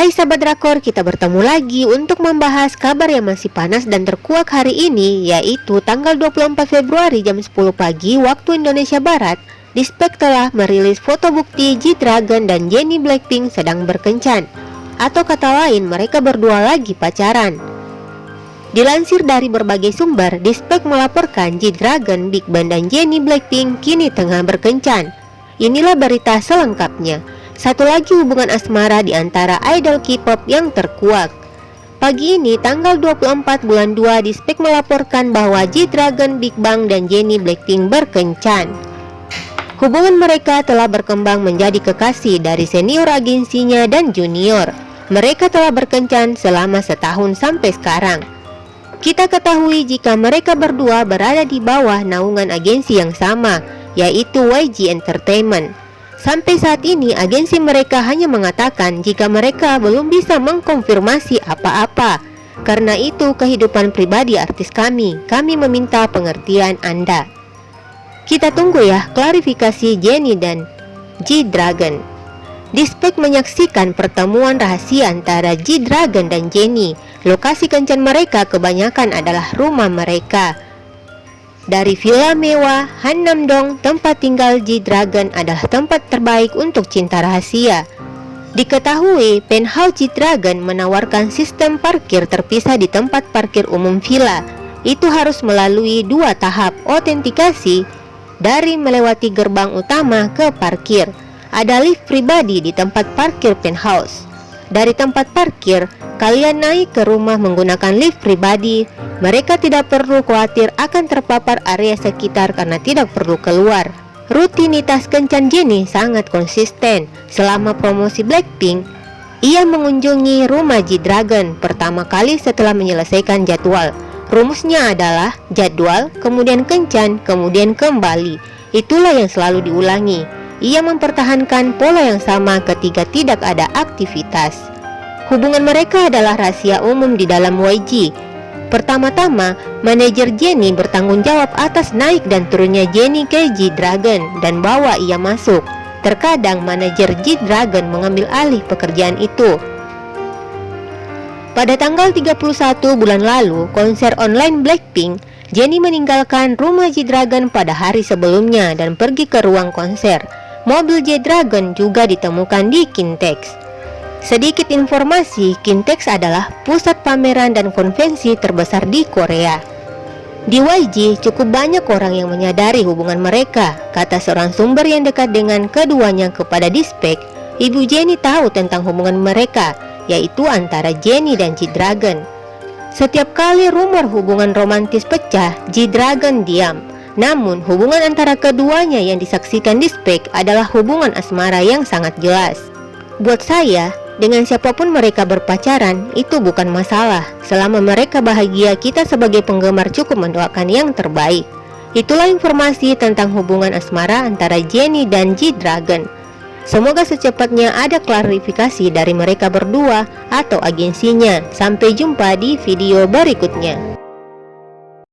Hai sahabat drakor, kita bertemu lagi untuk membahas kabar yang masih panas dan terkuak hari ini yaitu tanggal 24 Februari jam 10 pagi waktu Indonesia Barat. Dispek telah merilis foto bukti G-Dragon dan Jennie Blackpink sedang berkencan. Atau kata lain mereka berdua lagi pacaran. Dilansir dari berbagai sumber, Dispek melaporkan G-Dragon, Big Bang dan Jennie Blackpink kini tengah berkencan. Inilah berita selengkapnya satu lagi hubungan asmara di antara idol K-pop yang terkuak. Pagi ini, tanggal 24 bulan 2, Dispek melaporkan bahwa G-Dragon, Big Bang, dan Jennie Blackpink berkencan. Hubungan mereka telah berkembang menjadi kekasih dari senior agensinya dan junior. Mereka telah berkencan selama setahun sampai sekarang. Kita ketahui jika mereka berdua berada di bawah naungan agensi yang sama, yaitu YG Entertainment. Sampai saat ini agensi mereka hanya mengatakan jika mereka belum bisa mengkonfirmasi apa-apa. Karena itu kehidupan pribadi artis kami, kami meminta pengertian Anda. Kita tunggu ya klarifikasi Jenny dan G-Dragon. Dispek menyaksikan pertemuan rahasia antara G-Dragon dan Jenny. Lokasi kencan mereka kebanyakan adalah rumah mereka dari villa mewah Hannamdong, tempat tinggal G-Dragon adalah tempat terbaik untuk cinta rahasia. Diketahui, penthouse G-Dragon menawarkan sistem parkir terpisah di tempat parkir umum villa. Itu harus melalui dua tahap autentikasi dari melewati gerbang utama ke parkir. Ada lift pribadi di tempat parkir penthouse. Dari tempat parkir, kalian naik ke rumah menggunakan lift pribadi mereka tidak perlu khawatir akan terpapar area sekitar karena tidak perlu keluar. Rutinitas kencan Jennie sangat konsisten. Selama promosi Blackpink, ia mengunjungi rumah G-Dragon pertama kali setelah menyelesaikan jadwal. Rumusnya adalah jadwal, kemudian kencan, kemudian kembali. Itulah yang selalu diulangi. Ia mempertahankan pola yang sama ketika tidak ada aktivitas. Hubungan mereka adalah rahasia umum di dalam YG Pertama-tama, manajer Jenny bertanggung jawab atas naik dan turunnya Jenny ke G-Dragon dan bawa ia masuk. Terkadang manajer G-Dragon mengambil alih pekerjaan itu. Pada tanggal 31 bulan lalu, konser online Blackpink, Jenny meninggalkan rumah G-Dragon pada hari sebelumnya dan pergi ke ruang konser. Mobil G-Dragon juga ditemukan di Kintex. Sedikit informasi, Kintex adalah pusat pameran dan konvensi terbesar di Korea. Di YG, cukup banyak orang yang menyadari hubungan mereka, kata seorang sumber yang dekat dengan keduanya kepada Dispek. Ibu Jenny tahu tentang hubungan mereka, yaitu antara Jenny dan G-Dragon. Setiap kali rumor hubungan romantis pecah, G-Dragon diam. Namun, hubungan antara keduanya yang disaksikan Dispek adalah hubungan asmara yang sangat jelas. Buat saya, dengan siapa pun mereka berpacaran, itu bukan masalah. Selama mereka bahagia, kita sebagai penggemar cukup mendoakan yang terbaik. Itulah informasi tentang hubungan asmara antara Jenny dan G-Dragon. Semoga secepatnya ada klarifikasi dari mereka berdua atau agensinya. Sampai jumpa di video berikutnya.